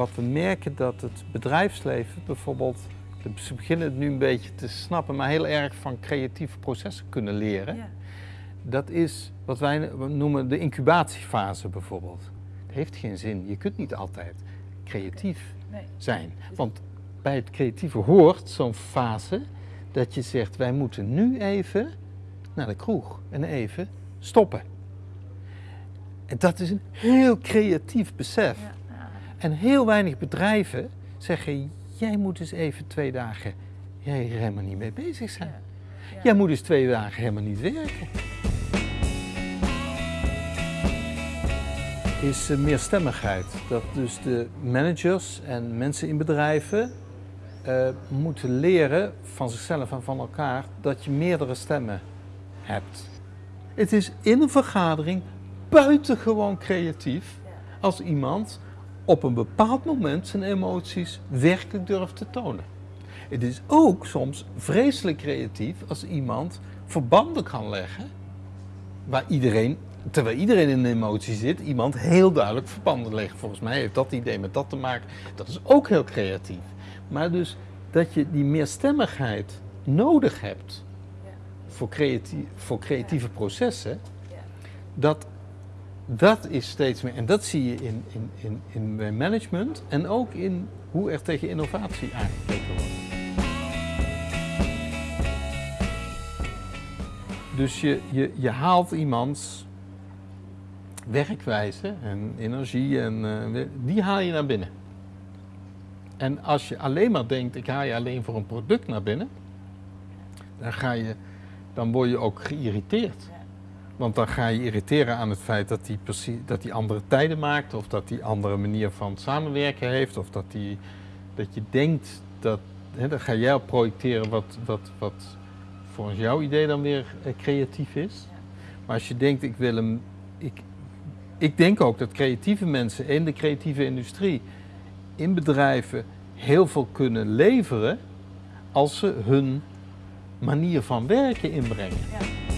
wat we merken dat het bedrijfsleven bijvoorbeeld, ze beginnen het nu een beetje te snappen, maar heel erg van creatieve processen kunnen leren. Ja. Dat is wat wij noemen de incubatiefase bijvoorbeeld. Het heeft geen zin. Je kunt niet altijd creatief Nee. zijn. Want bij het creatieve hoort zo'n fase dat je zegt, wij moeten nu even naar de kroeg en even stoppen. En dat is een heel creatief besef. Ja. En heel weinig bedrijven zeggen, jij moet eens even twee dagen jij er helemaal niet mee bezig zijn. Ja. Ja. Jij moet eens twee dagen helemaal niet werken. Is eh, meerstemmigheid. Dat dus de managers en mensen in bedrijven eh, moeten leren van zichzelf en van elkaar dat je meerdere stemmen hebt. Het is in een vergadering buitengewoon creatief als iemand op een bepaald moment zijn emoties werkelijk durft te tonen. Het is ook soms vreselijk creatief als iemand verbanden kan leggen waar iedereen, terwijl iedereen in een emotie zit, iemand heel duidelijk verbanden legt. Volgens mij heeft dat idee met dat te maken. Dat is ook heel creatief. Maar dus dat je die meerstemmigheid nodig hebt voor, creatie, voor creatieve processen, dat, dat is steeds meer. En dat zie je in, in, in, in management en ook in hoe er tegen innovatie aangekeken wordt. Dus je, je, je haalt iemands werkwijze en energie en eh, die haal je naar binnen. En als je alleen maar denkt, ik haal je alleen voor een product naar binnen, dan, ga je, dan word je ook geïrriteerd. Want dan ga je irriteren aan het feit dat hij, precies, dat hij andere tijden maakt, of dat hij andere manier van samenwerken heeft, of dat, hij, dat je denkt dat. Hè, dan ga jij op projecteren wat, wat, wat volgens jouw idee dan weer eh, creatief is. Maar als je denkt, ik wil hem. Ik, ik denk ook dat creatieve mensen in de creatieve industrie, in bedrijven, heel veel kunnen leveren als ze hun manier van werken inbrengen. Ja.